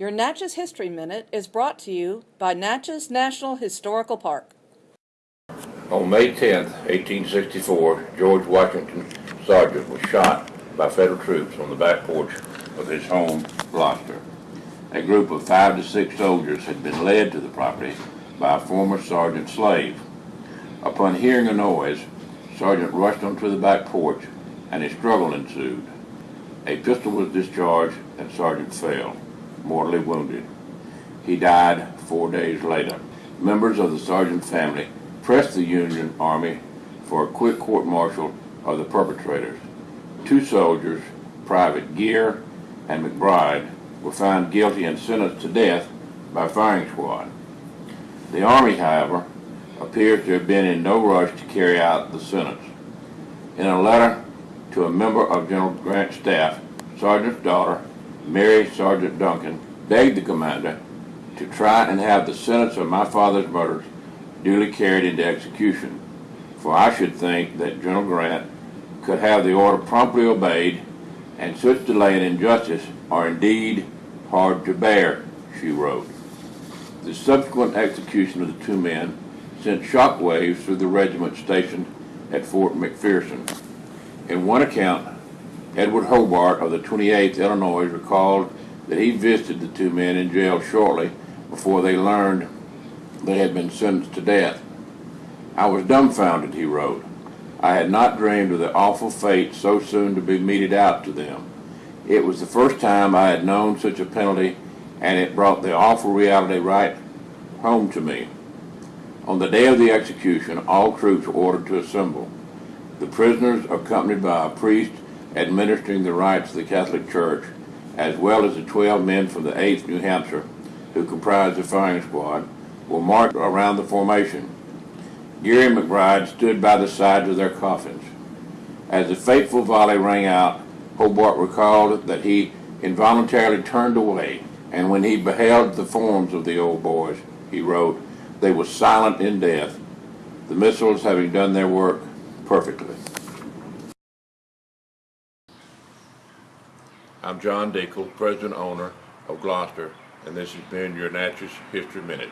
Your Natchez History Minute is brought to you by Natchez National Historical Park. On May 10, 1864, George Washington Sargent was shot by federal troops on the back porch of his home, Gloucester. A group of five to six soldiers had been led to the property by a former Sargent slave. Upon hearing a noise, Sargent rushed onto the back porch and a struggle ensued. A pistol was discharged and Sargent fell, mortally wounded. He died four days later. Members of the Sargent family pressed the Union Army for a quick court-martial of the perpetrators. Two soldiers, Private Gear and McBride, were found guilty and sentenced to death by firing squad. The Army, however, appears to have been in no rush to carry out the sentence. In a letter to a member of General Grant's staff, Sargent's daughter, Mary Sargent Duncan, begged the commander to try and have the sentence of my father's murders duly carried into execution, for I should think that General Grant could have the order promptly obeyed, and such delay and injustice are indeed hard to bear, she wrote. The subsequent execution of the two men sent shock waves through the regiment stationed at Fort McPherson. In one account, Edward Hobart of the 28th Illinois recalled that he visited the two men in jail shortly before they learned they had been sentenced to death. I was dumbfounded, he wrote. I had not dreamed of the awful fate so soon to be meted out to them. It was the first time I had known such a penalty, and it brought the awful reality right home to me. On the day of the execution, all troops were ordered to assemble. The prisoners, accompanied by a priest administering the rites of the Catholic Church, as well as the 12 men from the 8th New Hampshire, who comprised the firing squad, were marched around the formation. Geary and McBride stood by the sides of their coffins. As the fateful volley rang out, Hobart recalled that he involuntarily turned away, and when he beheld the forms of the old boys, he wrote, they were silent in death, the missiles having done their work perfectly. I'm John Dinkel, president owner of Gloucester, and this has been your Natchez History Minute.